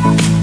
Thank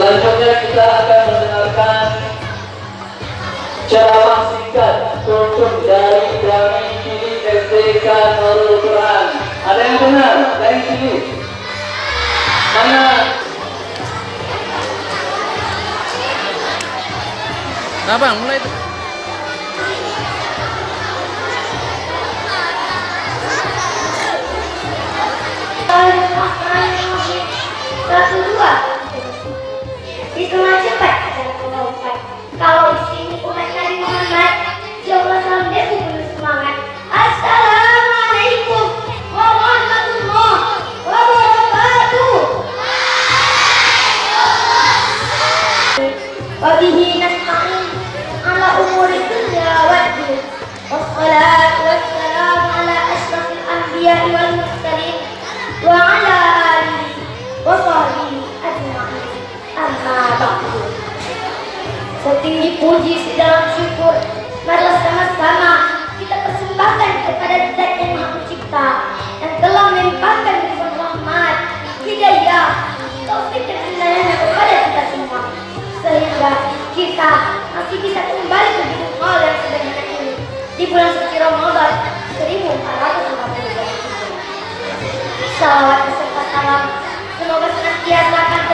Selanjutnya kita akan mendengarkan ceramah singkat kunjung dari Dami Kini SDK Nurul Quran. Ada yang benar? Dami Kini. Mana? Nah bang, mulai itu. Satu Setinggi puji dalam syukur. Marilah sama-sama kita persembahkan kepada zat yang maha pencipta Yang telah melimpahkan limpah rahmat Hidayah Taufik dan kebenaran kepada kita semua. Sehingga kita masih bisa kembali ke hidup hal yang sederhana ini. Di bulan suci Ramadan 1440 Salawat beserta salam Semoga senantiasa akan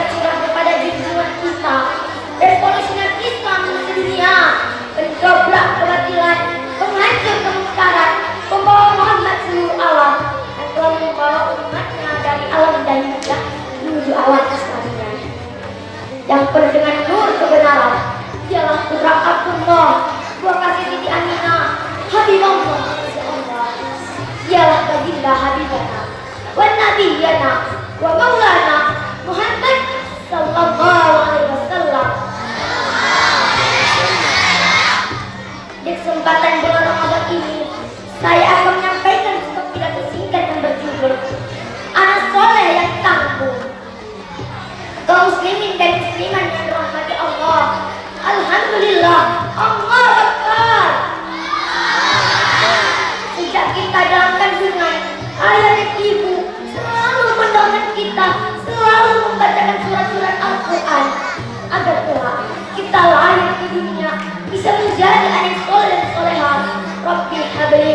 ke dunia bisa menjadi anak soleh dan solehah. Rabbi habli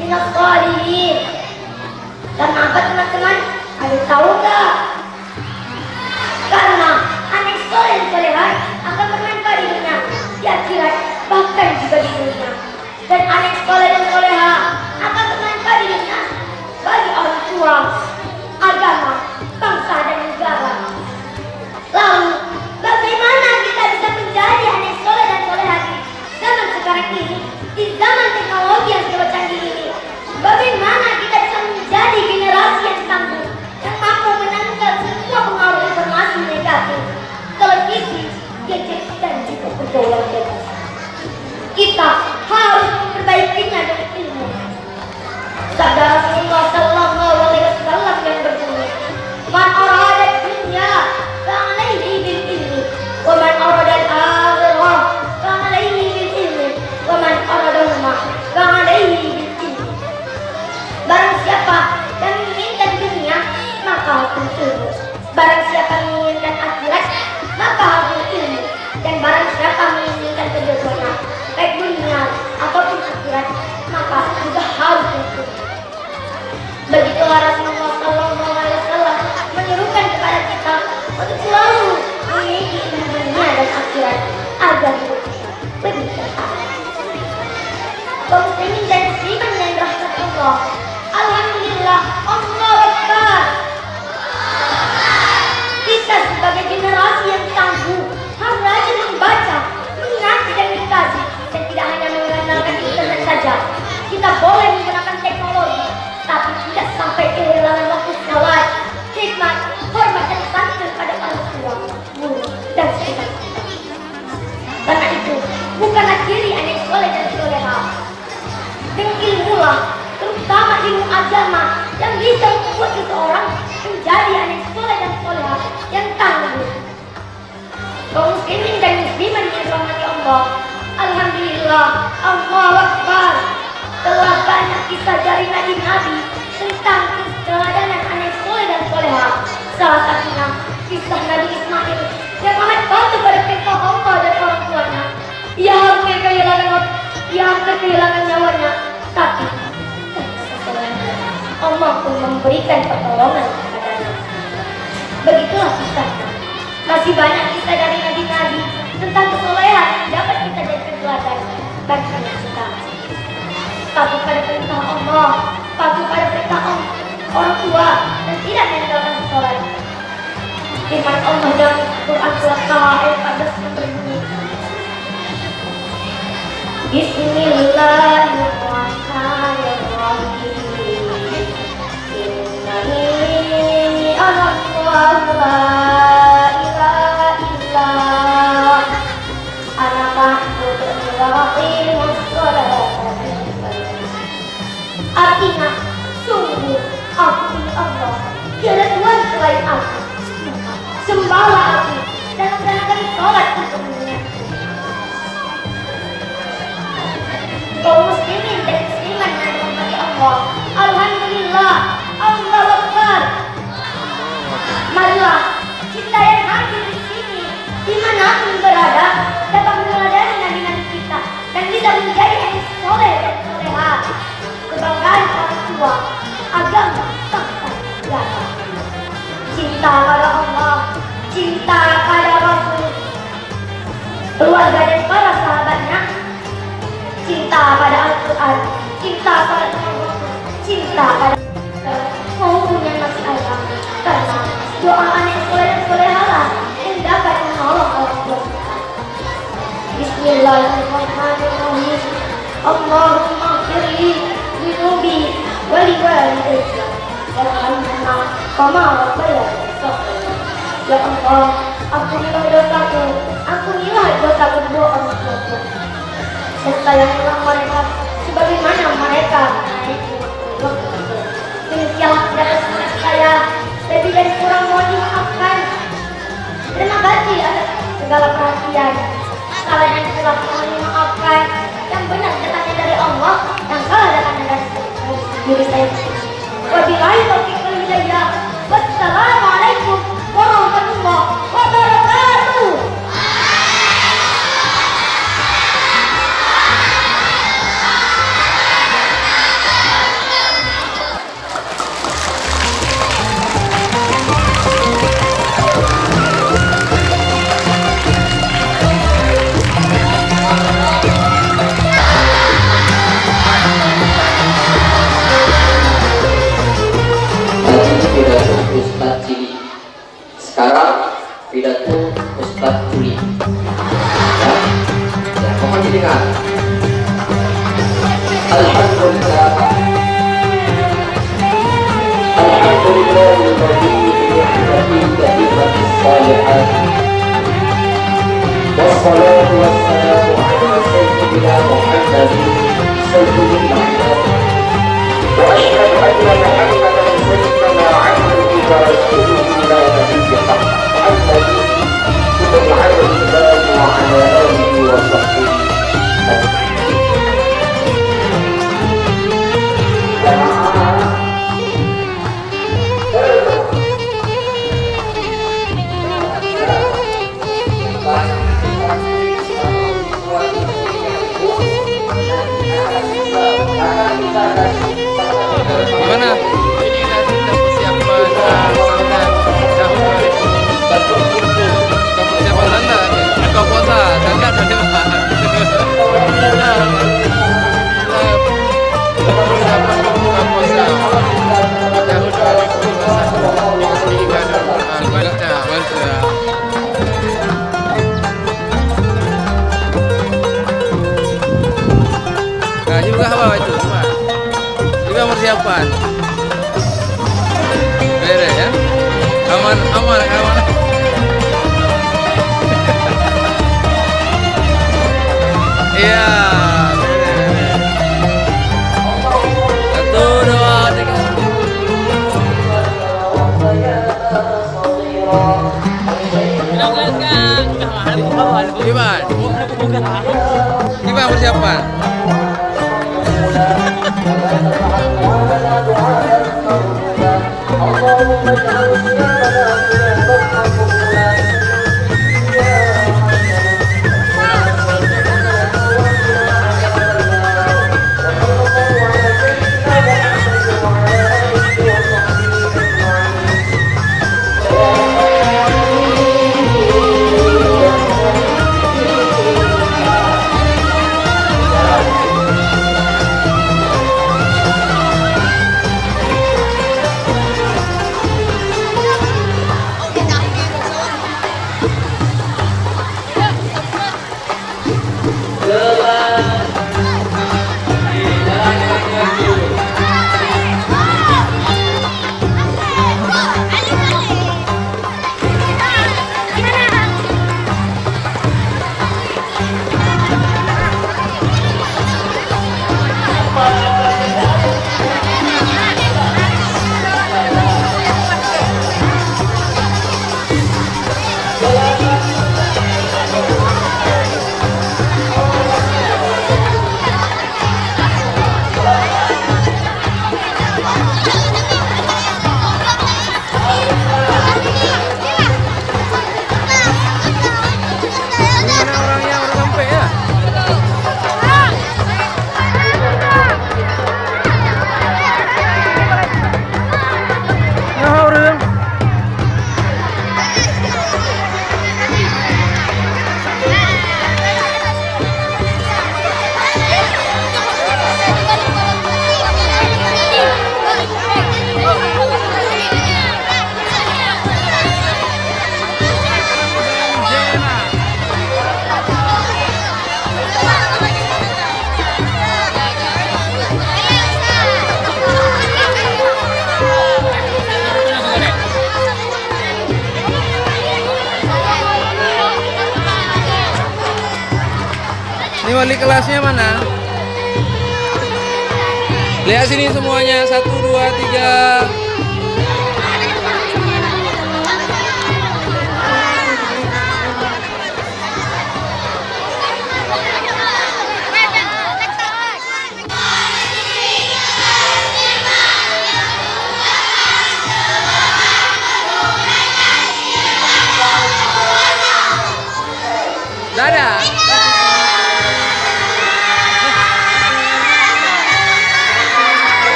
minas salihin. Karena apa teman-teman? Ada tahu nggak? Karena anak soleh dan solehah akan bermanfaat di dunia, di akhirat, bahkan juga di dunia. Dan anak soleh dan solehah akan bermanfaat di dunia bagi orang tua, ini, di agama, yang bisa membuat seseorang menjadi anak soleh dan soleha yang tangguh. Kaum muslimin dan musliman yang dirahmati Allah, Alhamdulillah, Allah Akbar. Telah banyak kisah dari nabi-nabi tentang keteladanan anak soleh dan soleha. Salah satunya kisah Nabi Ismail yang amat patuh pada perintah Allah dan orang tuanya. Ia hampir kehilangan ia hampir kehilangan nyawanya, tapi Allah pun memberikan pertolongan kepadanya. Begitulah kisahnya. Masih banyak kisah dari nabi-nabi tentang kesolehan yang dapat kita jadikan teladan bagi kita. Patuh pada perintah Allah, patuh pada perintah orang tua, dan tidak meninggalkan sholat. Firman Allah dalam Quran surat Taha ayat 14 yang berbunyi, Bismillahirrahmanirrahim. Cinta pada Allah, cinta pada Rasul, keluarga dan para sahabatnya, cinta pada Al-Quran, cinta pada Rasul, cinta pada maupun yang masih ada. Karena doa anak soleh dan solehalah yang dapat menolong Bismillahirrahmanirrahim. Allahumma firli wali walidayya warhamhuma kama shaghira. Ya Allah, ampunilah dosaku, ampunilah dosa kedua orang tuaku. Dan sayangilah mereka sebagaimana mereka Demikianlah kepada saya, lebih dan kurang mohon dimaafkan. Terima kasih atas segala perhatian. Salah yang telah mohon dimaafkan. Yang benar datangnya dari Allah, yang salah datangnya dari diri saya. Wabillahi taufiq wal hidayah. Wassalamualaikum 我操 Persiapan. Beres ya. Aman, aman, aman. Iya. Satu, dua, tiga. Gimana? Gimana persiapan? Ini wali kelasnya mana? Lihat sini semuanya. Satu, dua, tiga.